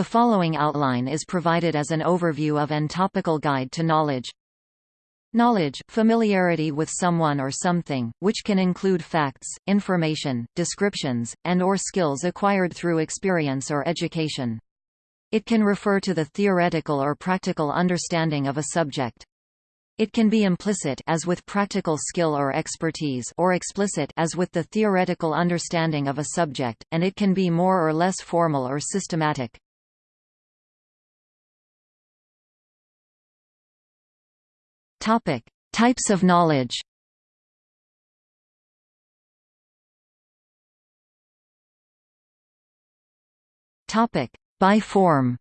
The following outline is provided as an overview of and topical guide to knowledge. Knowledge, familiarity with someone or something, which can include facts, information, descriptions, and or skills acquired through experience or education. It can refer to the theoretical or practical understanding of a subject. It can be implicit as with practical skill or expertise or explicit as with the theoretical understanding of a subject, and it can be more or less formal or systematic. Topic: Types of knowledge. Topic: By form.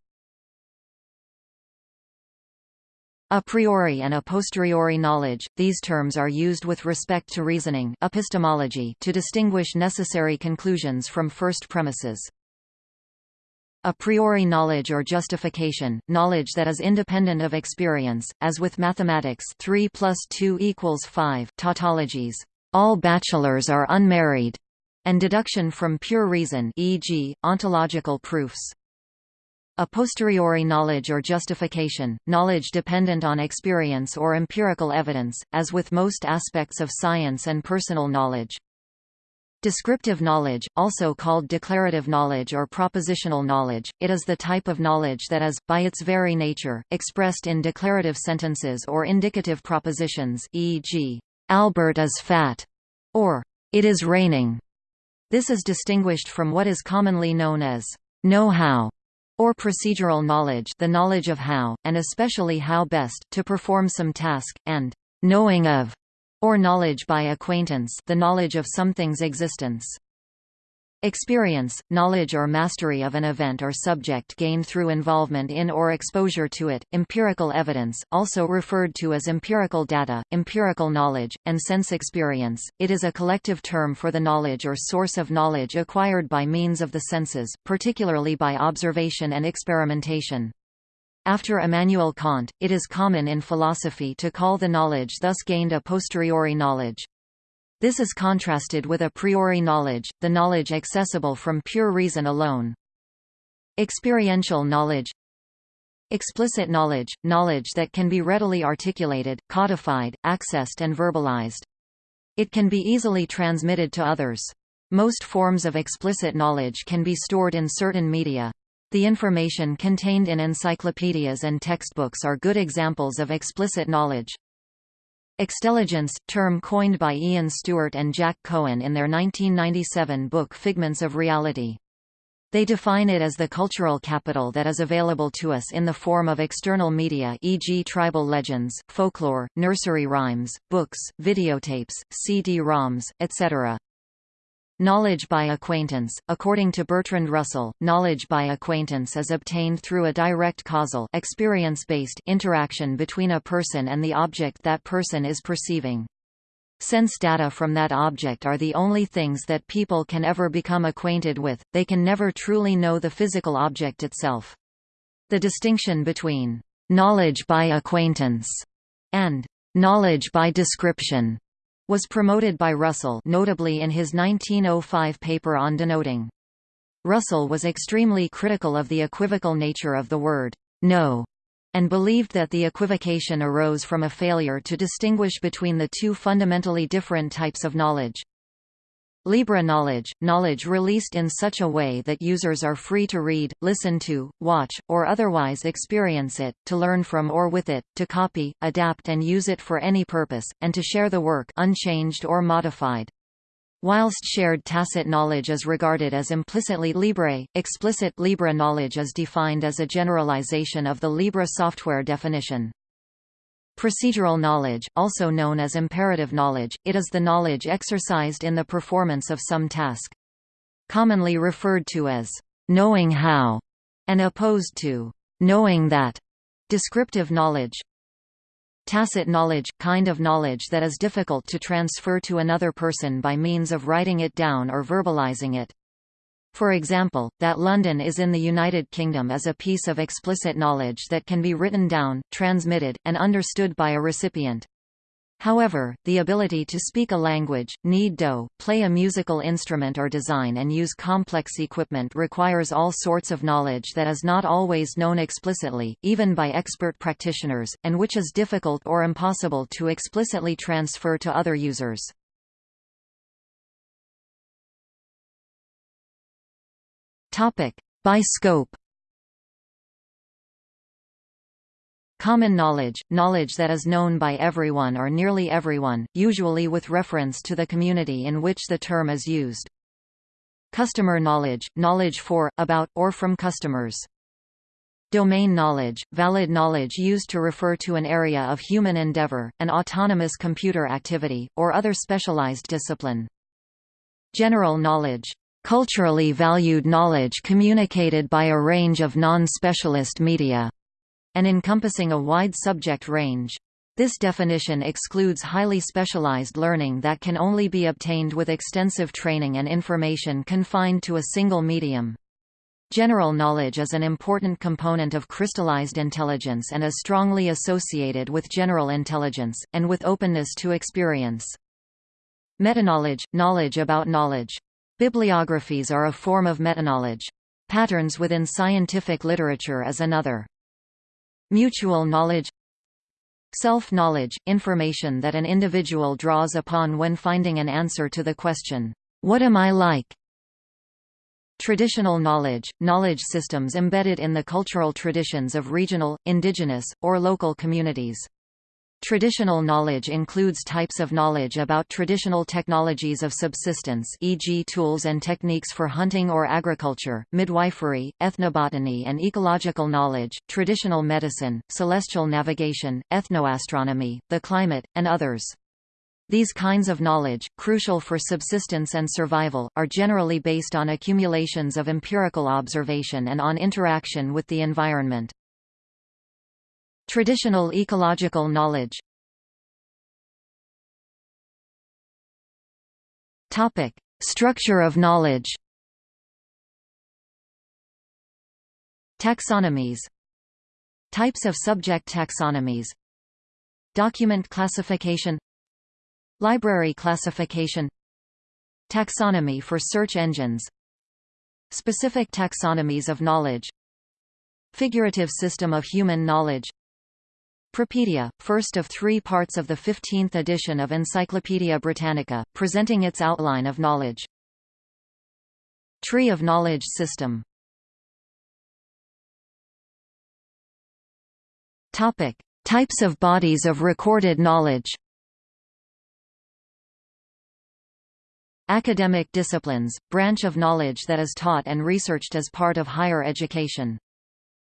A priori and a posteriori knowledge, these terms are used with respect to reasoning epistemology to distinguish necessary conclusions from first premises. A priori knowledge or justification, knowledge that is independent of experience, as with mathematics 3 plus 2 equals 5 tautologies, all bachelors are unmarried, and deduction from pure reason e.g., ontological proofs. A posteriori knowledge or justification, knowledge dependent on experience or empirical evidence, as with most aspects of science and personal knowledge. Descriptive knowledge, also called declarative knowledge or propositional knowledge, it is the type of knowledge that is, by its very nature, expressed in declarative sentences or indicative propositions e.g., Albert is fat, or it is raining. This is distinguished from what is commonly known as know-how or procedural knowledge the knowledge of how, and especially how best, to perform some task, and knowing of, or knowledge by acquaintance the knowledge of something's existence. Experience, knowledge or mastery of an event or subject gained through involvement in or exposure to it, empirical evidence also referred to as empirical data, empirical knowledge, and sense experience, it is a collective term for the knowledge or source of knowledge acquired by means of the senses, particularly by observation and experimentation. After Immanuel Kant, it is common in philosophy to call the knowledge thus gained a posteriori knowledge. This is contrasted with a priori knowledge, the knowledge accessible from pure reason alone. Experiential knowledge Explicit knowledge, knowledge that can be readily articulated, codified, accessed and verbalized. It can be easily transmitted to others. Most forms of explicit knowledge can be stored in certain media. The information contained in encyclopedias and textbooks are good examples of explicit knowledge. Extelligence, term coined by Ian Stewart and Jack Cohen in their 1997 book Figments of Reality. They define it as the cultural capital that is available to us in the form of external media e.g. tribal legends, folklore, nursery rhymes, books, videotapes, CD-ROMs, etc. Knowledge by acquaintance According to Bertrand Russell, knowledge by acquaintance is obtained through a direct causal experience-based interaction between a person and the object that person is perceiving. Sense data from that object are the only things that people can ever become acquainted with, they can never truly know the physical object itself. The distinction between knowledge by acquaintance and knowledge by description was promoted by Russell notably in his 1905 paper on denoting. Russell was extremely critical of the equivocal nature of the word know and believed that the equivocation arose from a failure to distinguish between the two fundamentally different types of knowledge. Libre knowledge, knowledge released in such a way that users are free to read, listen to, watch, or otherwise experience it, to learn from or with it, to copy, adapt and use it for any purpose, and to share the work unchanged or modified. Whilst shared tacit knowledge is regarded as implicitly libre, explicit libre knowledge is defined as a generalization of the Libre software definition. Procedural knowledge, also known as imperative knowledge, it is the knowledge exercised in the performance of some task. Commonly referred to as knowing how, and opposed to knowing that. Descriptive knowledge, Tacit knowledge – kind of knowledge that is difficult to transfer to another person by means of writing it down or verbalizing it. For example, that London is in the United Kingdom is a piece of explicit knowledge that can be written down, transmitted, and understood by a recipient. However, the ability to speak a language, knead dough, play a musical instrument or design and use complex equipment requires all sorts of knowledge that is not always known explicitly, even by expert practitioners, and which is difficult or impossible to explicitly transfer to other users. By scope Common knowledge, knowledge that is known by everyone or nearly everyone, usually with reference to the community in which the term is used. Customer knowledge, knowledge for, about, or from customers. Domain knowledge, valid knowledge used to refer to an area of human endeavor, an autonomous computer activity, or other specialized discipline. General knowledge, culturally valued knowledge communicated by a range of non-specialist media and encompassing a wide subject range. This definition excludes highly specialized learning that can only be obtained with extensive training and information confined to a single medium. General knowledge is an important component of crystallized intelligence and is strongly associated with general intelligence, and with openness to experience. Metaknowledge – knowledge about knowledge. Bibliographies are a form of metaknowledge. Patterns within scientific literature is another. Mutual knowledge Self-knowledge – information that an individual draws upon when finding an answer to the question, "'What am I like?' Traditional knowledge – knowledge systems embedded in the cultural traditions of regional, indigenous, or local communities. Traditional knowledge includes types of knowledge about traditional technologies of subsistence e.g. tools and techniques for hunting or agriculture, midwifery, ethnobotany and ecological knowledge, traditional medicine, celestial navigation, ethnoastronomy, the climate, and others. These kinds of knowledge, crucial for subsistence and survival, are generally based on accumulations of empirical observation and on interaction with the environment. Traditional ecological knowledge Topic: Structure of knowledge. Taxonomies. Types of subject taxonomies. Document classification. Library classification. Taxonomy for search engines. Specific taxonomies of knowledge. Figurative system of human knowledge Propedia, first of three parts of the 15th edition of Encyclopaedia Britannica, presenting its outline of knowledge. Tree of knowledge system Topic. Types of bodies of recorded knowledge Academic disciplines, branch of knowledge that is taught and researched as part of higher education.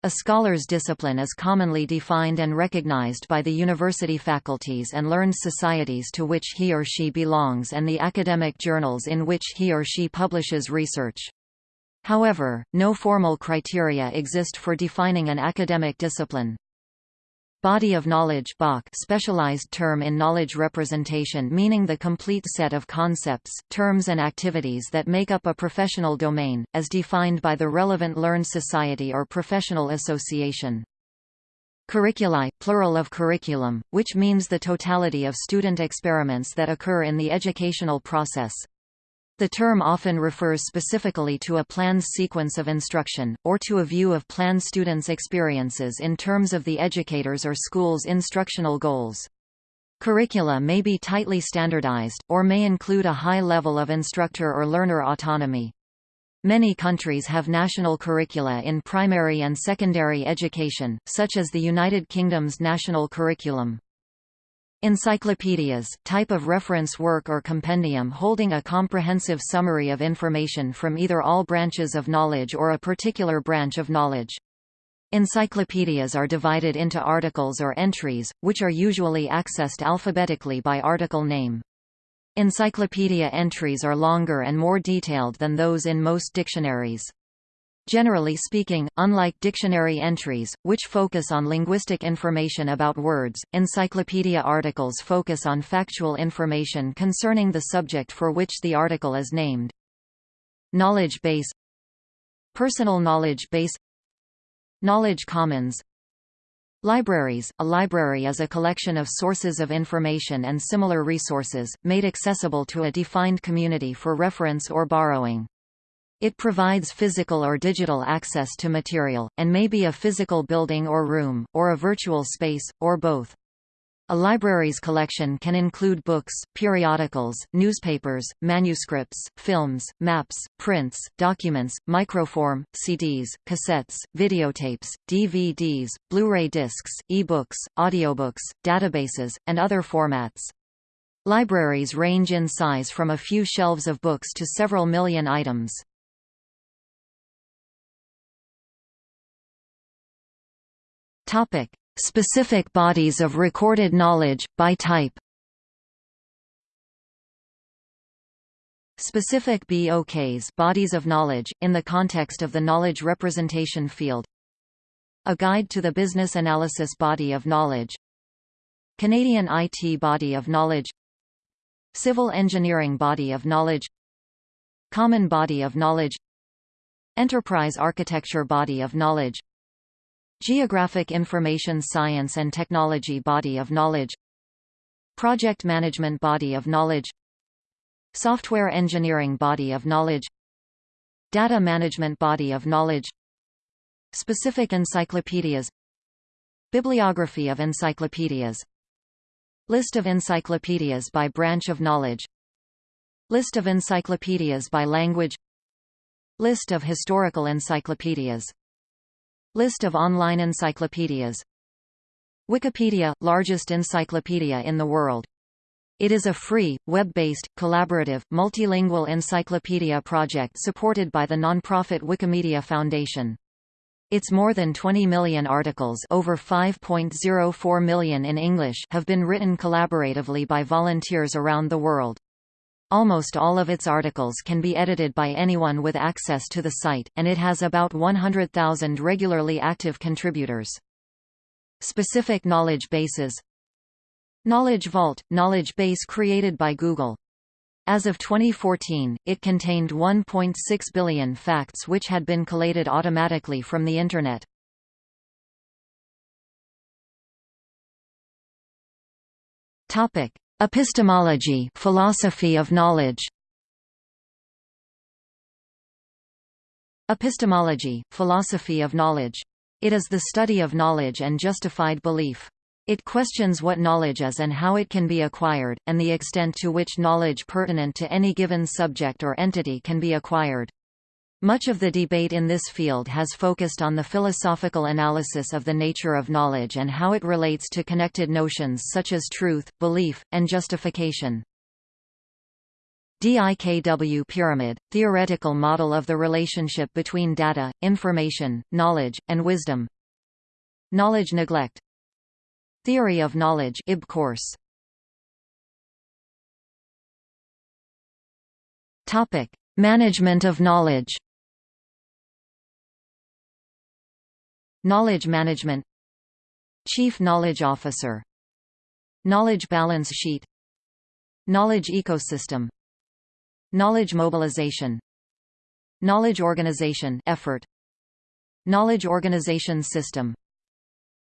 A scholar's discipline is commonly defined and recognized by the university faculties and learned societies to which he or she belongs and the academic journals in which he or she publishes research. However, no formal criteria exist for defining an academic discipline. Body of knowledge BOK specialized term in knowledge representation meaning the complete set of concepts, terms and activities that make up a professional domain, as defined by the relevant learned society or professional association. Curricula, plural of curriculum, which means the totality of student experiments that occur in the educational process. The term often refers specifically to a planned sequence of instruction, or to a view of planned students' experiences in terms of the educator's or school's instructional goals. Curricula may be tightly standardized, or may include a high level of instructor or learner autonomy. Many countries have national curricula in primary and secondary education, such as the United Kingdom's national curriculum. Encyclopedias, type of reference work or compendium holding a comprehensive summary of information from either all branches of knowledge or a particular branch of knowledge. Encyclopedias are divided into articles or entries, which are usually accessed alphabetically by article name. Encyclopedia entries are longer and more detailed than those in most dictionaries. Generally speaking, unlike dictionary entries, which focus on linguistic information about words, encyclopedia articles focus on factual information concerning the subject for which the article is named. Knowledge base Personal knowledge base Knowledge commons Libraries A library is a collection of sources of information and similar resources, made accessible to a defined community for reference or borrowing. It provides physical or digital access to material, and may be a physical building or room, or a virtual space, or both. A library's collection can include books, periodicals, newspapers, manuscripts, films, maps, prints, documents, microform, CDs, cassettes, videotapes, DVDs, Blu-ray discs, e-books, audiobooks, databases, and other formats. Libraries range in size from a few shelves of books to several million items. Topic: Specific bodies of recorded knowledge by type. Specific BOKs bodies of knowledge, in the context of the knowledge representation field. A Guide to the Business Analysis Body of Knowledge. Canadian IT Body of Knowledge. Civil Engineering Body of Knowledge. Common Body of Knowledge. Enterprise Architecture Body of Knowledge Geographic Information Science and Technology Body of Knowledge Project Management Body of Knowledge Software Engineering Body of Knowledge Data Management Body of Knowledge Specific Encyclopedias Bibliography of encyclopedias List of encyclopedias by branch of knowledge List of encyclopedias by language List of historical encyclopedias List of online encyclopedias Wikipedia – largest encyclopedia in the world. It is a free, web-based, collaborative, multilingual encyclopedia project supported by the nonprofit Wikimedia Foundation. Its more than 20 million articles over 5.04 million in English have been written collaboratively by volunteers around the world. Almost all of its articles can be edited by anyone with access to the site, and it has about 100,000 regularly active contributors. Specific knowledge bases Knowledge Vault – knowledge base created by Google. As of 2014, it contained 1.6 billion facts which had been collated automatically from the Internet. Epistemology philosophy of knowledge Epistemology, philosophy of knowledge. It is the study of knowledge and justified belief. It questions what knowledge is and how it can be acquired, and the extent to which knowledge pertinent to any given subject or entity can be acquired. Much of the debate in this field has focused on the philosophical analysis of the nature of knowledge and how it relates to connected notions such as truth, belief, and justification. DIKW pyramid, theoretical model of the relationship between data, information, knowledge, and wisdom. Knowledge neglect. Theory of knowledge IB course. Management of knowledge. Knowledge Management. Chief Knowledge Officer. Knowledge Balance Sheet. Knowledge Ecosystem. Knowledge Mobilization. Knowledge Organization effort. Knowledge Organization System.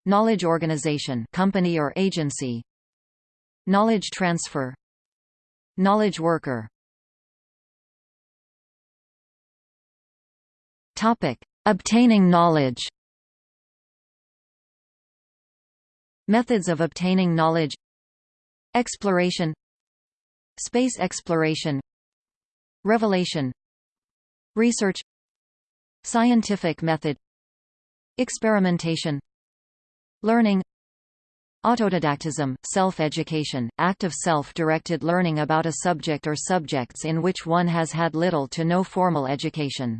Knowledge Organization company or agency. Knowledge Transfer. Knowledge Worker. Topic. Obtaining knowledge Methods of obtaining knowledge Exploration Space exploration Revelation Research Scientific method Experimentation Learning Autodidactism, self-education, act of self-directed learning about a subject or subjects in which one has had little to no formal education.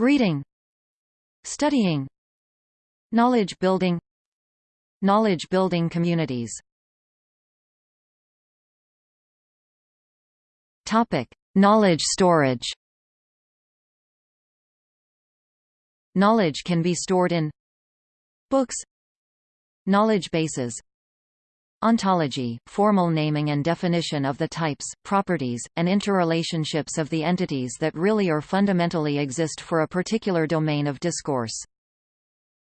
Reading Studying Knowledge building Knowledge building communities Topic: Knowledge storage. Knowledge can be stored in books, knowledge bases, Ontology, formal naming and definition of the types, properties, and interrelationships of the entities that really or fundamentally exist for a particular domain of discourse.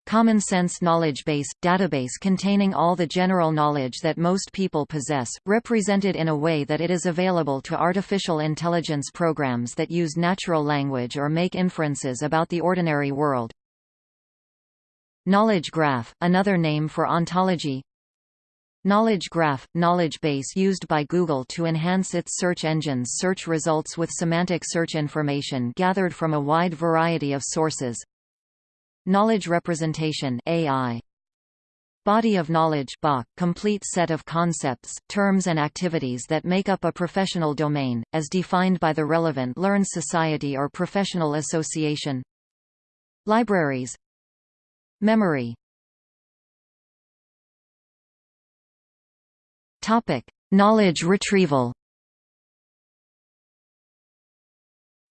Common Sense Knowledge Base – database containing all the general knowledge that most people possess, represented in a way that it is available to artificial intelligence programs that use natural language or make inferences about the ordinary world. Knowledge graph – another name for ontology Knowledge graph – knowledge base used by Google to enhance its search engine's search results with semantic search information gathered from a wide variety of sources Knowledge representation AI. Body of knowledge complete set of concepts, terms and activities that make up a professional domain, as defined by the relevant learned society or professional association Libraries Memory Topic: Knowledge retrieval.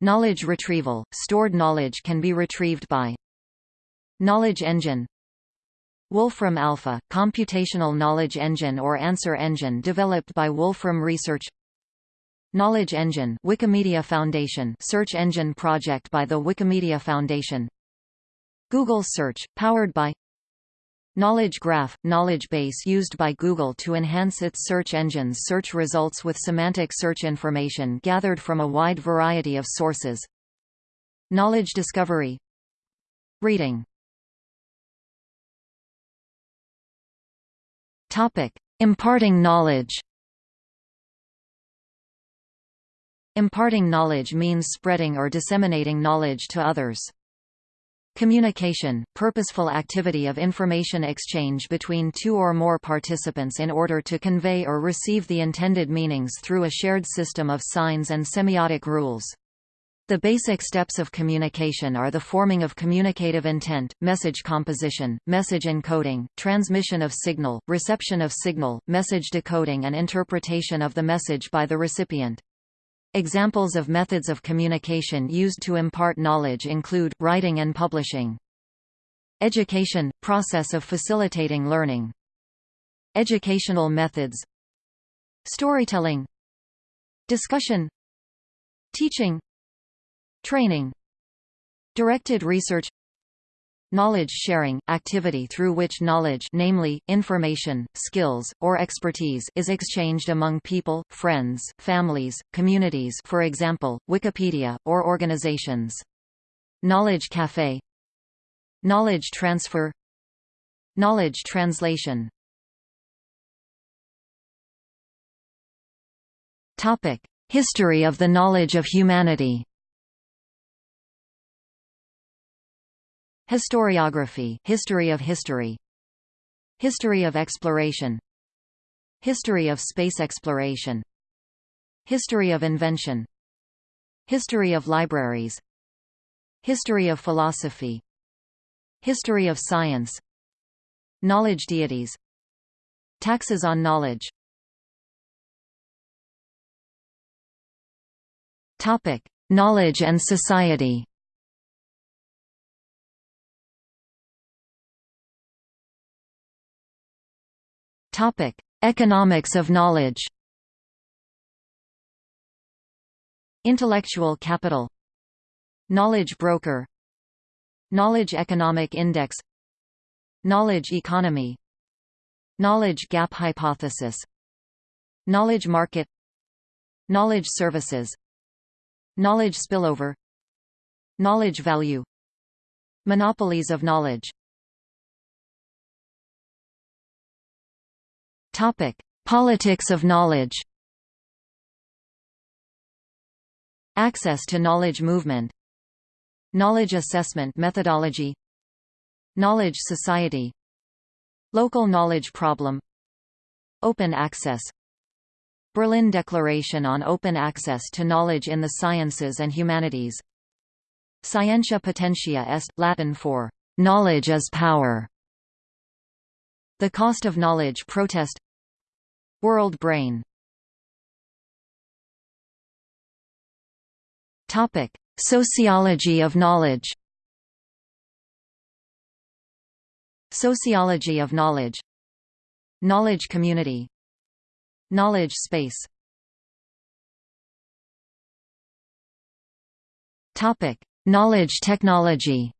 Knowledge retrieval – Stored knowledge can be retrieved by Knowledge engine. Wolfram Alpha – computational knowledge engine or answer engine developed by Wolfram Research. Knowledge Engine Wikimedia Foundation search engine project by the Wikimedia Foundation. Google Search, powered by Knowledge Graph – knowledge base used by Google to enhance its search engine's search results with semantic search information gathered from a wide variety of sources. Knowledge discovery. Reading Imparting knowledge. Imparting knowledge means spreading or disseminating knowledge to others. Communication – purposeful activity of information exchange between two or more participants in order to convey or receive the intended meanings through a shared system of signs and semiotic rules. The basic steps of communication are the forming of communicative intent, message composition, message encoding, transmission of signal, reception of signal, message decoding and interpretation of the message by the recipient. Examples of methods of communication used to impart knowledge include, writing and publishing. Education – process of facilitating learning. Educational methods Storytelling Discussion Teaching Training Directed research Knowledge sharing – activity through which knowledge namely, information, skills, or expertise is exchanged among people, friends, families, communities for example, Wikipedia, or organizations. Knowledge cafe Knowledge transfer Knowledge translation History of the knowledge of humanity Historiography History of history. History of exploration. History of space exploration. History of invention. History of libraries. History of philosophy. History of science. Knowledge deities. Taxes on knowledge. Knowledge and society. Economics of knowledge. Intellectual capital. Knowledge broker. Knowledge economic index. Knowledge economy. Knowledge gap hypothesis. Knowledge market. Knowledge services. Knowledge spillover. Knowledge value. Monopolies of knowledge Topic: Politics of knowledge. Access to knowledge movement. Knowledge assessment methodology. Knowledge society. Local knowledge problem. Open access. Berlin Declaration on Open Access to Knowledge in the Sciences and Humanities. Scientia potentia est, Latin for knowledge as power. The Cost of Knowledge protest World Brain Topic: Sociology of knowledge. Sociology of knowledge. Knowledge community. Knowledge space. Topic: Knowledge technology.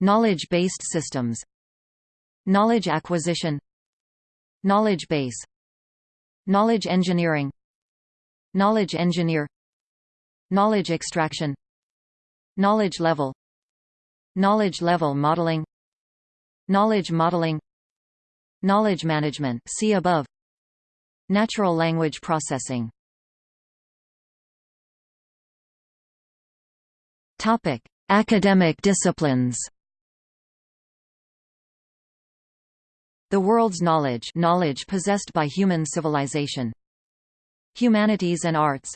Knowledge-based systems Knowledge acquisition. Knowledge base. Knowledge engineering. Knowledge engineer. Knowledge extraction. Knowledge level. Knowledge level modeling. Knowledge modeling. Knowledge management see above. Natural language processing. Topic: Academic disciplines. The world's knowledge, knowledge possessed by human civilization. Humanities and arts.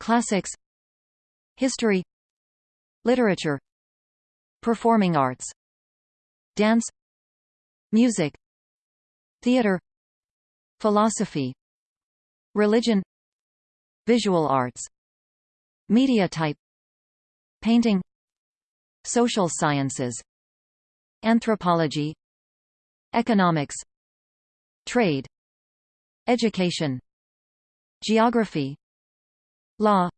Classics. History. Literature. Performing arts. Dance. Music. Theater. Philosophy. Religion. Visual arts. Media type Painting Social sciences Anthropology Economics Trade Education Geography Law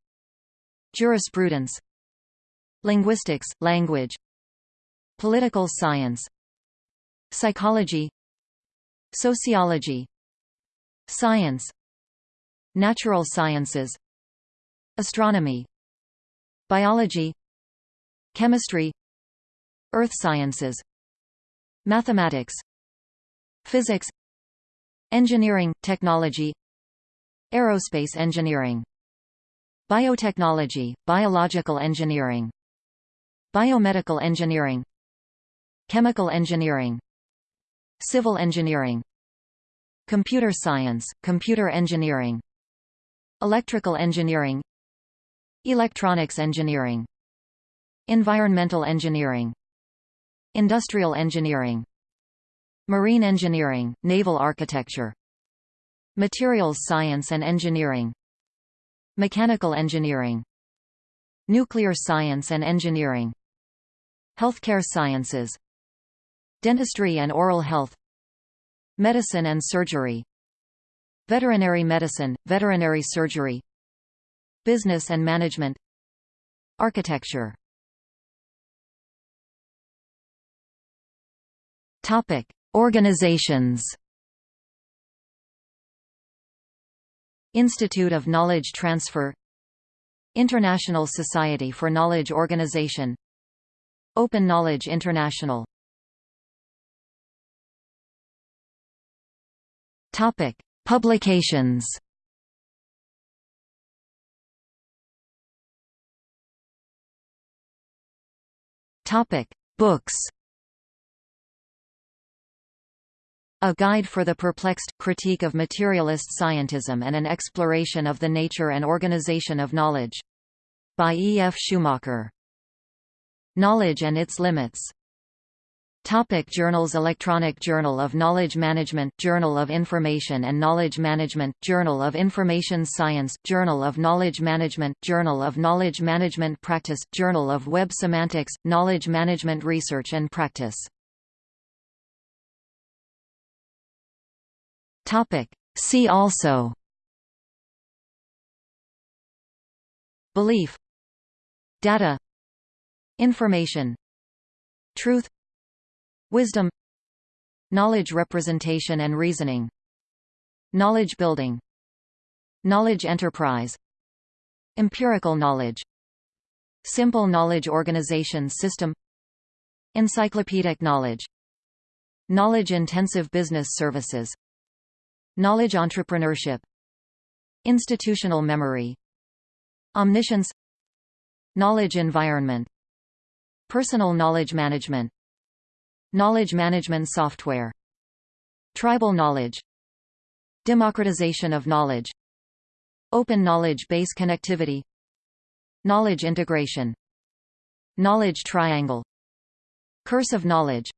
Jurisprudence Linguistics, language Political science Psychology Sociology Science Natural sciences Astronomy Biology Chemistry Earth sciences Mathematics Physics Engineering, technology Aerospace engineering Biotechnology, biological engineering Biomedical engineering Chemical engineering Civil engineering Computer science, computer engineering Electrical engineering Electronics engineering Environmental engineering Industrial engineering Marine engineering, naval architecture. Materials science and engineering. Mechanical engineering. Nuclear science and engineering. Healthcare sciences. Dentistry and oral health. Medicine and surgery. Veterinary medicine, veterinary surgery. Business and management. Architecture. Topic: Organizations. Institute of Knowledge Transfer International Society for Knowledge Organization Open Knowledge International Topic: Publications Topic: Books. A Guide for the Perplexed, Critique of Materialist Scientism and an Exploration of the Nature and Organization of Knowledge. By E. F. Schumacher. Knowledge and its Limits. Topic journals Electronic Journal of Knowledge Management Journal of Information and Knowledge Management Journal of Information Science Journal of Knowledge Management Journal of Knowledge Management Practice Journal of Web Semantics Knowledge Management Research and Practice See also. Belief. Data. Information. Truth. Wisdom. Knowledge representation and reasoning. Knowledge building. Knowledge enterprise. Empirical knowledge. Simple knowledge organization system. Encyclopedic knowledge. Knowledge-intensive business services Knowledge entrepreneurship Institutional memory Omniscience Knowledge environment Personal knowledge management Knowledge management software Tribal knowledge Democratization of knowledge Open knowledge base connectivity Knowledge integration Knowledge triangle Curse of knowledge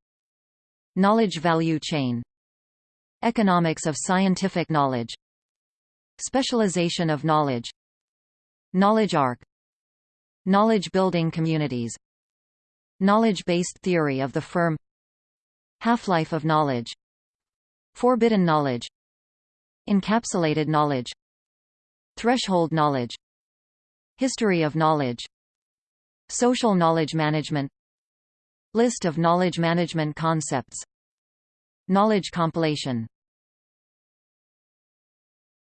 Knowledge value chain Economics of scientific knowledge Specialization of knowledge Knowledge arc Knowledge building communities Knowledge-based theory of the firm Half-life of knowledge Forbidden knowledge Encapsulated knowledge Threshold knowledge History of knowledge Social knowledge management List of knowledge management concepts Knowledge compilation